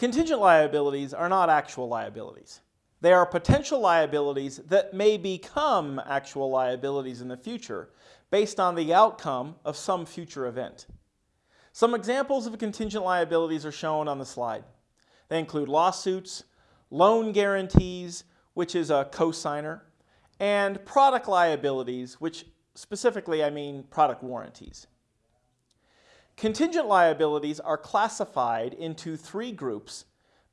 Contingent liabilities are not actual liabilities. They are potential liabilities that may become actual liabilities in the future based on the outcome of some future event. Some examples of contingent liabilities are shown on the slide. They include lawsuits, loan guarantees, which is a cosigner, and product liabilities, which specifically I mean product warranties. Contingent liabilities are classified into three groups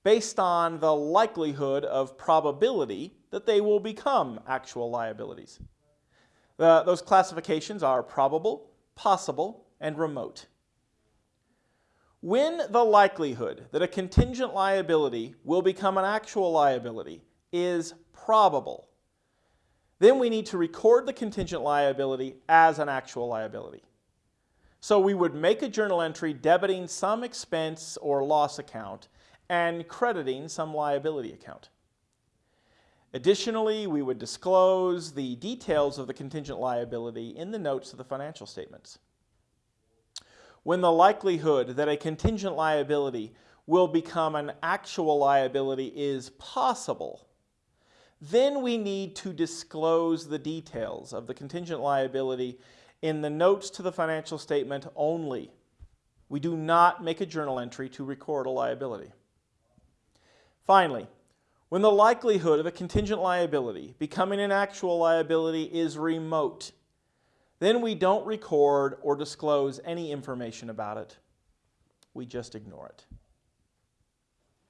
based on the likelihood of probability that they will become actual liabilities. The, those classifications are probable, possible, and remote. When the likelihood that a contingent liability will become an actual liability is probable, then we need to record the contingent liability as an actual liability. So we would make a journal entry debiting some expense or loss account and crediting some liability account. Additionally, we would disclose the details of the contingent liability in the notes of the financial statements. When the likelihood that a contingent liability will become an actual liability is possible, then we need to disclose the details of the contingent liability in the notes to the financial statement only. We do not make a journal entry to record a liability. Finally, when the likelihood of a contingent liability becoming an actual liability is remote, then we don't record or disclose any information about it. We just ignore it.